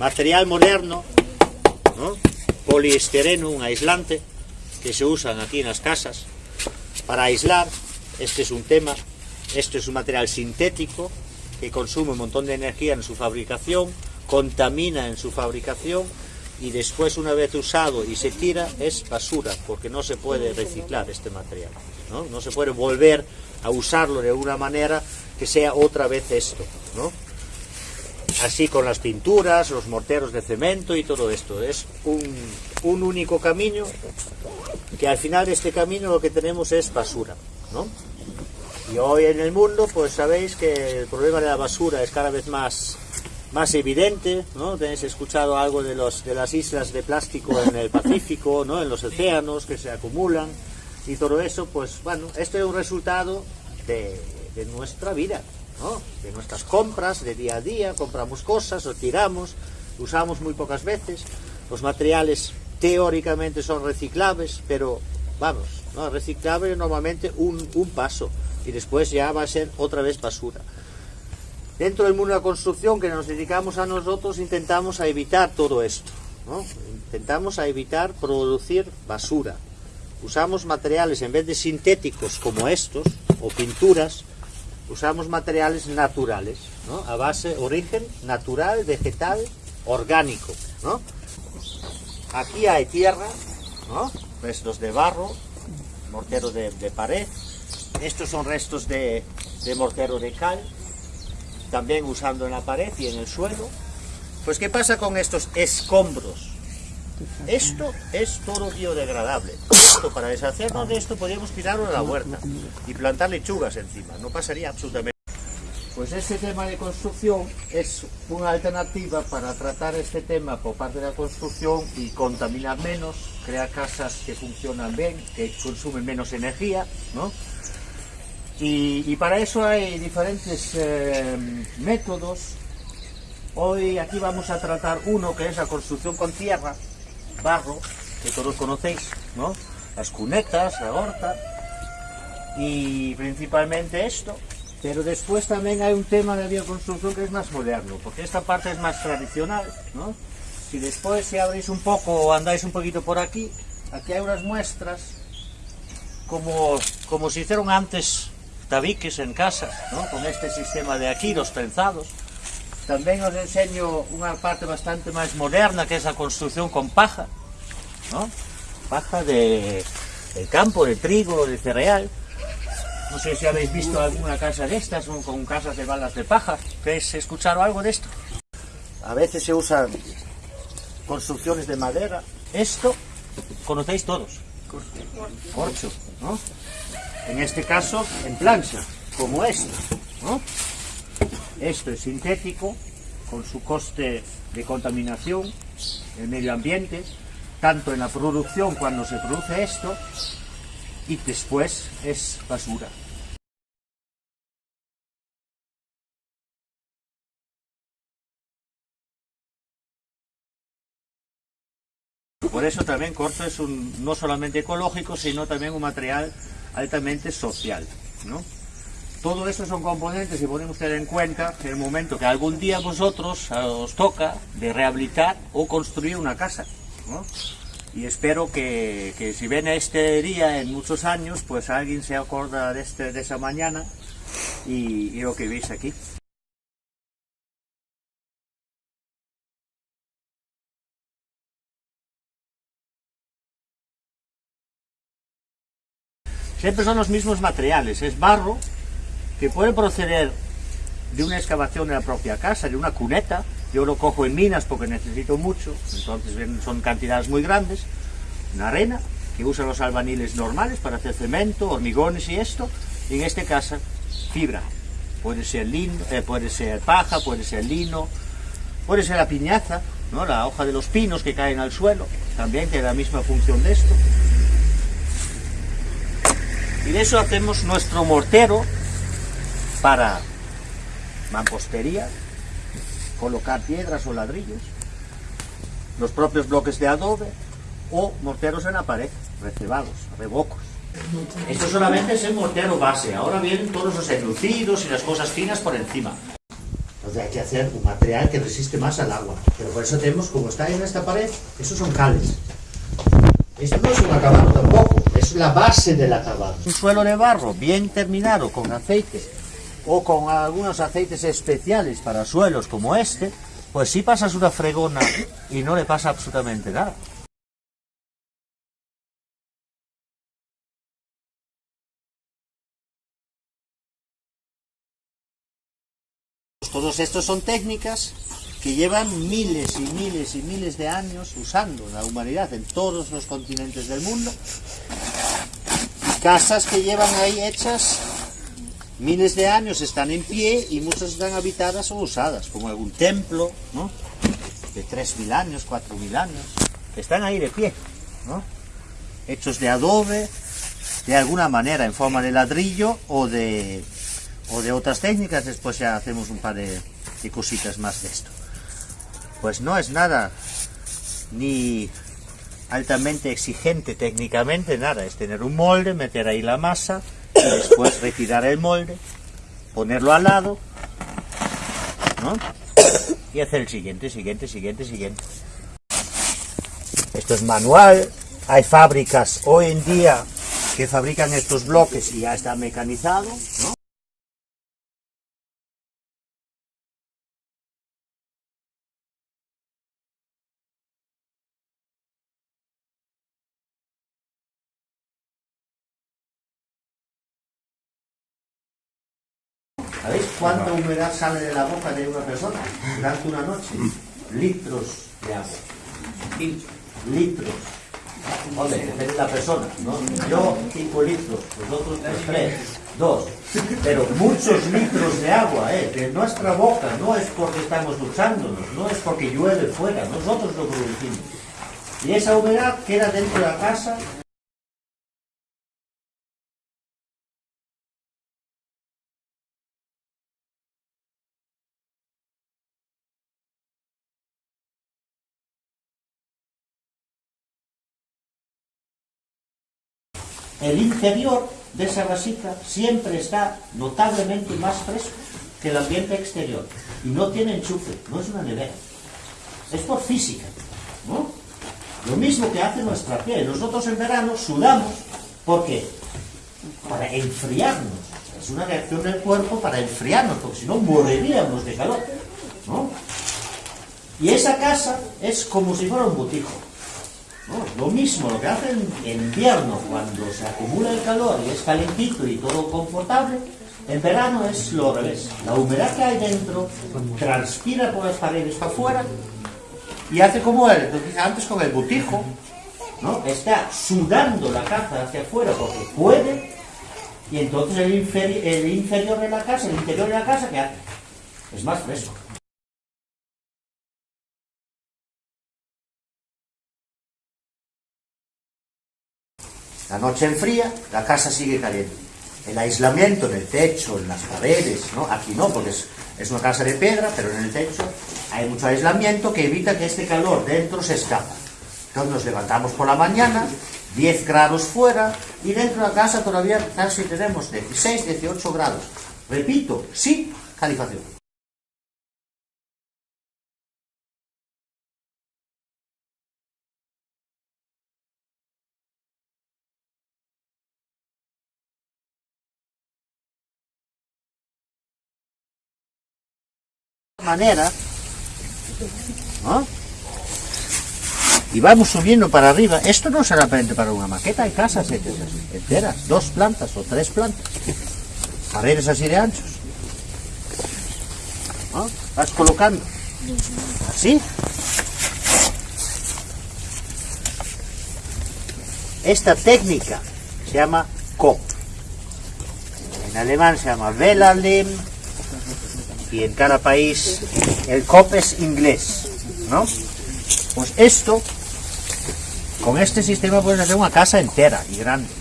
Material moderno, ¿no? poliestireno, un aislante, que se usan aquí en las casas para aislar. Este es un tema. Este es un material sintético que consume un montón de energía en su fabricación, contamina en su fabricación y después una vez usado y se tira es basura porque no se puede reciclar este material. No, se puede volver a usarlo de una manera que sea otra vez esto. Así con las pinturas, los morteros de cemento y todo esto. Es un, único camino que al final de este camino lo que tenemos es basura. ¿no? Y hoy en el mundo, pues sabéis que el problema de la basura es cada vez más, más evidente, ¿no? Tenéis escuchado algo de, los, de las islas de plástico en el Pacífico, ¿no? En los océanos que se acumulan y todo eso, pues bueno, esto es un resultado de nuestra vida, De nuestras compras de día a día, compramos cosas, lo tiramos, usamos muy pocas veces, los materiales teóricamente son reciclables, pero vamos, ¿no? reciclable normalmente un, un paso y después ya va a ser otra vez basura. Dentro del mundo de la construcción que nos dedicamos a nosotros intentamos a evitar todo esto, ¿no? intentamos a evitar producir basura. Usamos materiales en vez de sintéticos como estos o pinturas, usamos materiales naturales, a base, origen natural, vegetal, orgánico. Aquí hay tierra, restos de barro, mortero de, de pared, estos son restos de, de, mortero de cal, también usando en la pared y en el suelo. Pues ¿qué pasa con estos escombros? Esto es todo biodegradable. Para deshacernos de esto podríamos tirarlo a la huerta y plantar lechugas encima, no pasaría absolutamente pues este tema de construcción es una alternativa para tratar este tema por parte de la construcción y contaminar menos, crear casas que funcionan bien, que consumen menos energía, ¿no? Y, y para eso hay diferentes eh, métodos. Hoy aquí vamos a tratar uno que es la construcción con tierra, barro, que todos conocéis, ¿no? Las cunetas, la horta, y principalmente esto, pero después también hay un tema de bioconstrucción que es más moderno, porque esta parte es más tradicional, ¿no? Si después si abrís un poco o andáis un poquito por aquí, aquí hay unas muestras como, como se hicieron antes tabiques en casa, ¿no? con este sistema de aquí, los trenzados. También os enseño una parte bastante más moderna, que es la construcción con paja, ¿no? Paja de, del campo, de trigo, de cereal. No sé si habéis visto alguna casa de estas, con casas de balas de paja. ¿Habéis escuchado algo de esto? A veces se usan construcciones de madera. Esto conocéis todos. Corcho, ¿no? En este caso, en plancha, como esta, ¿no? Esto es sintético, con su coste de contaminación, el medio ambiente, tanto en la producción cuando se produce esto, y después es basura. Por eso también corto es un, no solamente ecológico, sino también un material altamente social. ¿no? Todo eso son componentes y podemos tener en cuenta en el momento que algún día vosotros os toca de rehabilitar o construir una casa. ¿No? y espero que, que, si ven este día en muchos años, pues alguien se acorda de, este, de esa mañana y, y lo que veis aquí. Siempre son los mismos materiales, es barro que puede proceder de una excavación de la propia casa, de una cuneta, yo lo cojo en minas porque necesito mucho, entonces son cantidades muy grandes, una arena que usan los albaniles normales para hacer cemento, hormigones y esto, en este caso fibra, puede ser lino, eh, puede ser paja, puede ser lino, puede ser la piñaza, ¿no? la hoja de los pinos que caen al suelo, también tiene la misma función de esto. Y de eso hacemos nuestro mortero para mampostería, colocar piedras o ladrillos, los propios bloques de adobe o morteros en la pared, recebados, rebocos. Esto solamente es el mortero base, ahora vienen todos los enlucidos y las cosas finas por encima. Que hay que hacer un material que resiste más al agua. Pero por eso tenemos, como está en esta pared, esos son cales. Esto no es un acabado tampoco, es la base del acabado. Un suelo de barro bien terminado con aceite o con algunos aceites especiales para suelos como este, pues si pasas una fregona y no le pasa absolutamente nada. Todos estos son técnicas que llevan miles y miles y miles de años usando la humanidad en todos los continentes del mundo. Casas que llevan ahí hechas miles de años, están en pie y muchas están habitadas o usadas, como algún templo, ¿no? De 3.000 años, 4.000 años. Están ahí de pie, ¿no? Hechos de adobe, de alguna manera en forma de ladrillo o de o de otras técnicas, después ya hacemos un par de, cositas más de esto. Pues no es nada ni altamente exigente técnicamente, nada, es tener un molde, meter ahí la masa, después retirar el molde, ponerlo al lado, ¿no? Y hacer el siguiente, siguiente, siguiente, siguiente. Esto es manual, hay fábricas hoy en día que fabrican estos bloques y ya está mecanizado, ¿no? ¿Sabéis cuánta humedad sale de la boca de una persona durante una noche? Litros de agua. Litros. Hombre, depende de la persona, ¿no? Yo 5 litros, vosotros 3, 2. Pero muchos litros de agua, ¿eh? De nuestra boca, no es porque estamos duchándonos, no es porque llueve fuera, nosotros lo producimos. Y esa humedad queda dentro de la casa el interior de esa vasija siempre está notablemente más fresco que el ambiente exterior. Y no tiene enchufe, no es una nevera. Es por física, ¿no? Lo mismo que hace nuestra piel. Nosotros en verano sudamos, ¿por qué? Para enfriarnos. Es una reacción del cuerpo para enfriarnos, porque si no moriríamos de calor, ¿no? Y esa casa es como si fuera un botijo. Lo mismo, lo que hace en invierno, cuando se acumula el calor y es calentito y todo confortable, en verano es lo revés. La humedad que hay dentro transpira por las paredes para afuera y hace como él, antes con el butijo, ¿no? está sudando la casa hacia afuera porque puede y entonces el, el inferior de la casa, el interior de la casa, ¿qué hace? Es más fresco. La noche enfría, la casa sigue caliente. El aislamiento en el techo, en las paredes, ¿no? Aquí no, porque es, una casa de piedra, pero en el techo hay mucho aislamiento que evita que este calor dentro se escapa. Entonces nos levantamos por la mañana, 10 grados fuera, y dentro de la casa todavía casi tenemos 16, 18 grados. Repito, sin calificación. Manera y vamos subiendo para arriba. Esto no será para una maqueta hay casas enteras dos plantas o tres plantas. Paredes así de anchos. Vas colocando. Así. Esta técnica se llama COP. En alemán se llama Velalim y en cada país el COP es inglés, ¿no? Pues esto, con este sistema puedes hacer una casa entera y grande.